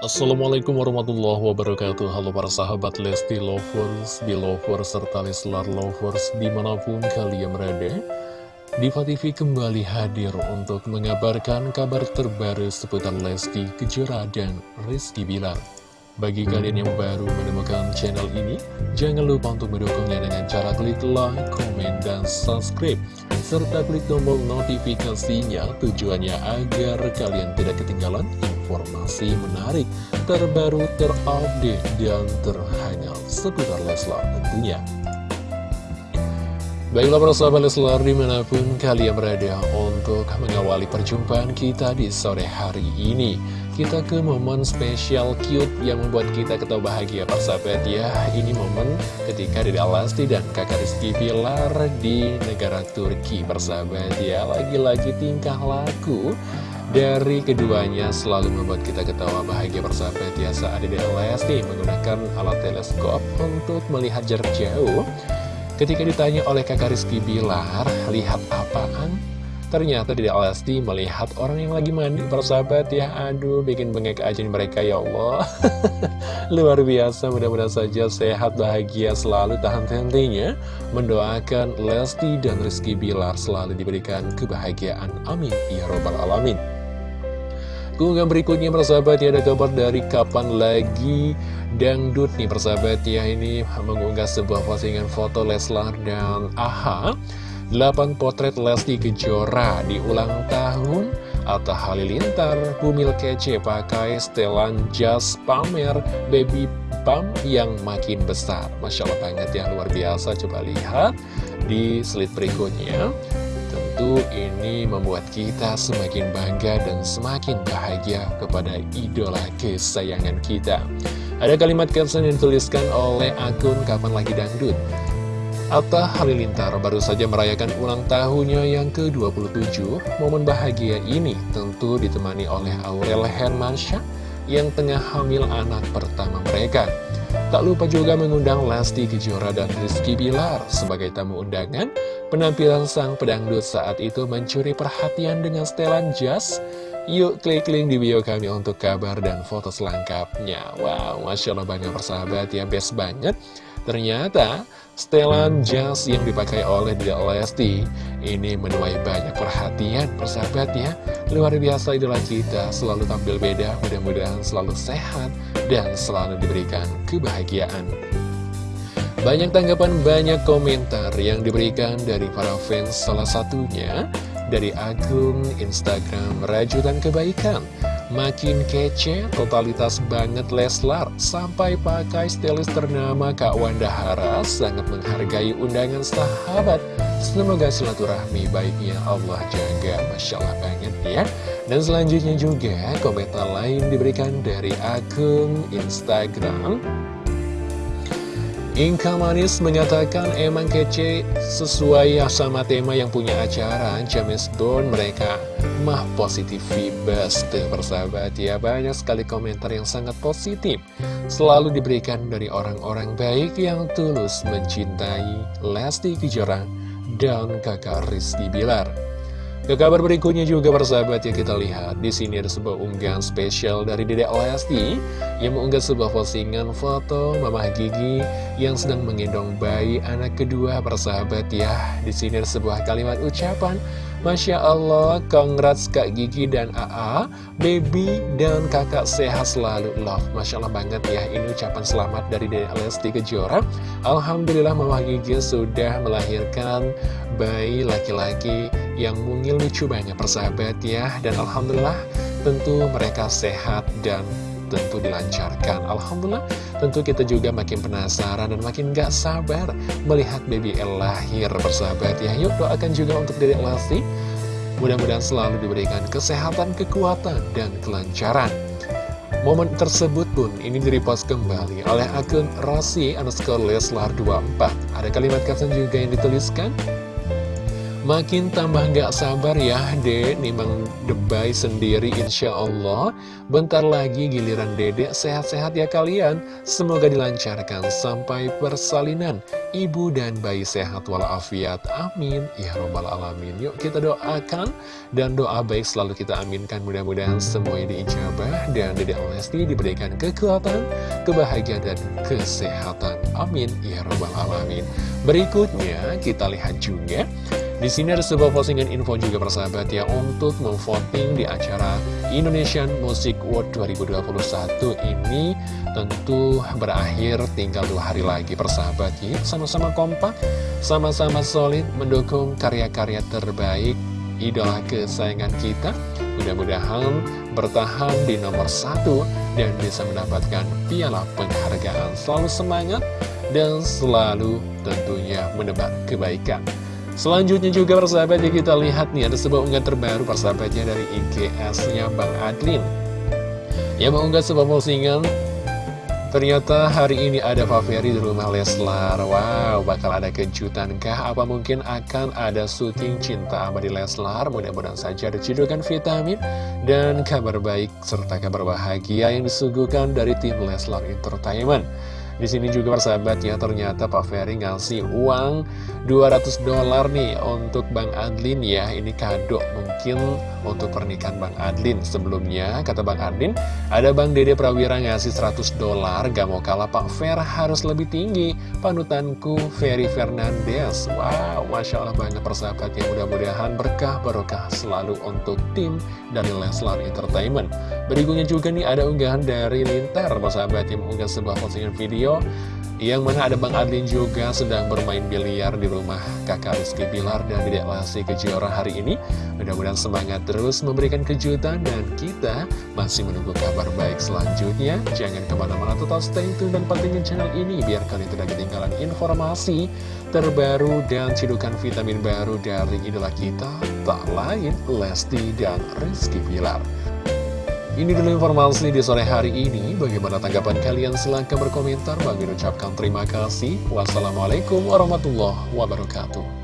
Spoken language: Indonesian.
Assalamualaikum warahmatullahi wabarakatuh. Halo para sahabat Lesti Lovers, Belovers, serta Leslar Lovers di mana pun kalian berada Diva TV kembali hadir untuk mengabarkan kabar terbaru seputar Lesti Kejora dan Rizky Bilar. Bagi kalian yang baru menemukan channel ini Jangan lupa untuk mendukungnya dengan cara klik like, komen, dan subscribe Serta klik tombol notifikasinya tujuannya agar kalian tidak ketinggalan informasi menarik, terbaru, terupdate, dan terhangat seputar Leslar tentunya. Baiklah para sahabat Leslar di mana pun kalian berada untuk mengawali perjumpaan kita di sore hari ini. Kita ke momen spesial cute yang membuat kita ketawa bahagia para sahabat. Ya Ini momen ketika Dede Alasti dan kakak Rizky Pilar di negara Turki persahabat ya Lagi-lagi tingkah laku dari keduanya selalu membuat kita ketawa bahagia persahabat ya saat Dede Lesti menggunakan alat teleskop untuk melihat jarak jauh. Ketika ditanya oleh kakak Rizky Bilar lihat apaan? Ternyata Dede Lesti melihat orang yang lagi mandi persahabat ya. Aduh bikin bengek aja mereka ya Allah. Luar biasa mudah-mudahan saja sehat bahagia selalu tahan hentinya mendoakan Lesti dan Rizky Bilar selalu diberikan kebahagiaan. Amin. Ya robbal alamin Keunggahan berikutnya persahabat ya ada kabar dari kapan lagi dangdut nih persahabat ya. Ini mengunggah sebuah postingan foto Leslar dan AHA 8 potret Lesti Kejora di ulang tahun Atta Halilintar, Bumil Kece pakai setelan jas pamer baby pump yang makin besar. Masya Allah banget ya luar biasa. Coba lihat di slide berikutnya Tentu ini membuat kita semakin bangga dan semakin bahagia kepada idola kesayangan kita. Ada kalimat caption yang dituliskan oleh akun Kapan Lagi Dangdut. Atta Halilintar baru saja merayakan ulang tahunnya yang ke-27. Momen bahagia ini tentu ditemani oleh Aurel Hermansyah yang tengah hamil anak pertama mereka. Tak lupa juga mengundang Lesti Kejora dan Rizky Bilar sebagai tamu undangan Penampilan sang pedangdut saat itu mencuri perhatian dengan setelan jas. Yuk klik link di bio kami untuk kabar dan foto selengkapnya. Wow, Masya Allah banyak persahabat ya, best banget. Ternyata setelan jas yang dipakai oleh Dede Lesti ini menuai banyak perhatian persahabat ya. Luar biasa idola kita, selalu tampil beda, mudah-mudahan selalu sehat dan selalu diberikan kebahagiaan. Banyak tanggapan, banyak komentar yang diberikan dari para fans salah satunya dari akun Instagram Rajutan Kebaikan. Makin kece, totalitas banget Leslar, sampai pakai stylist ternama Kak Wanda Hara sangat menghargai undangan sahabat. Semoga silaturahmi baiknya Allah jaga, Masya Allah banget ya. Dan selanjutnya juga komentar lain diberikan dari akun Instagram Inka Manis menyatakan emang kece sesuai sama tema yang punya acara James Bond mereka. Mah positif vibes tuh persahabat ya. Banyak sekali komentar yang sangat positif selalu diberikan dari orang-orang baik yang tulus mencintai Lesti Kejora dan kakak Rizky Bilar ke kabar berikutnya juga persahabat ya kita lihat di sini ada sebuah unggahan spesial dari Dedek Lesti yang mengunggah sebuah postingan foto Mamah Gigi yang sedang menggendong bayi anak kedua persahabat ya. Di sini ada sebuah kalimat ucapan Masya Allah, congrats Kak Gigi dan AA, baby dan kakak sehat selalu, love. Masya Allah banget ya, ini ucapan selamat dari Dedek Lesti Kejora. Alhamdulillah Mama Gigi sudah melahirkan bayi laki-laki yang mungil lucu banyak persahabat ya. Dan Alhamdulillah tentu mereka sehat dan tentu dilancarkan. Alhamdulillah tentu kita juga makin penasaran dan makin gak sabar melihat baby El lahir bersahabat ya. Yuk doakan juga untuk Dedek Lesti Mudah-mudahan selalu diberikan kesehatan, kekuatan, dan kelancaran. Momen tersebut pun ini direpost kembali oleh akun Rasi underscore Leslar 24 Ada kalimat caption juga yang dituliskan Makin tambah gak sabar ya dek. Nimang debay sendiri insya Allah. Bentar lagi giliran dedek sehat-sehat ya kalian. Semoga dilancarkan sampai persalinan. Ibu dan bayi sehat walafiat. Amin. Ya robbal Alamin. Yuk kita doakan. Dan doa baik selalu kita aminkan. Mudah-mudahan semua ini ijabah Dan dedek Lesti diberikan kekuatan Kebahagiaan dan kesehatan. Amin. Ya robbal Alamin. Berikutnya kita lihat juga di sini ada sebuah postingan info juga persahabat ya untuk memvoting di acara Indonesian Music World 2021 ini tentu berakhir tinggal dua hari lagi persahabat ya. Sama-sama kompak, sama-sama solid mendukung karya-karya terbaik idola kesayangan kita. Mudah-mudahan bertahan di nomor satu dan bisa mendapatkan piala penghargaan. Selalu semangat dan selalu tentunya menebak kebaikan. Selanjutnya juga persahabat ya kita lihat nih ada sebuah unggahan terbaru persahabatnya dari IGS-nya Bang Adlin Yang mengunggah sebuah postingan Ternyata hari ini ada Faveri di rumah Leslar Wow, bakal ada kejutan kah? Apa mungkin akan ada syuting cinta abadi Leslar? Mudah-mudahan saja ada cidukan vitamin Dan kabar baik serta kabar bahagia yang disuguhkan dari tim Leslar Entertainment di sini juga persahabat ya ternyata Pak Ferry ngasih uang 200 dolar nih untuk Bang Adlin ya. Ini kado mungkin untuk pernikahan Bang Adlin. Sebelumnya kata Bang Adlin ada Bang Dede Prawira ngasih 100 dolar Gak mau kalah Pak Fer harus lebih tinggi. Panutanku Ferry Fernandez Wow Masya Allah banget persahabat ya. Mudah-mudahan berkah barokah selalu untuk tim dari Leslar Entertainment Berikutnya juga nih ada unggahan dari Lintar persahabat yang mengunggah sebuah postingan video yang mana ada Bang Adlin juga sedang bermain biliar di rumah kakak Rizky Bilar dan Dedek Lasi Kejora hari ini. Mudah-mudahan semangat terus memberikan kejutan dan kita masih menunggu kabar baik selanjutnya. Jangan ke mana-mana tetap stay tune dan pantengin channel ini biar kalian tidak ketinggalan informasi terbaru dan cidukan vitamin baru dari idola kita. Tak lain Lesti dan Rizky Bilar. Ini dulu informasi di sore hari ini. Bagaimana tanggapan kalian? Silahkan berkomentar. Bagi ucapkan terima kasih. Wassalamualaikum warahmatullahi wabarakatuh.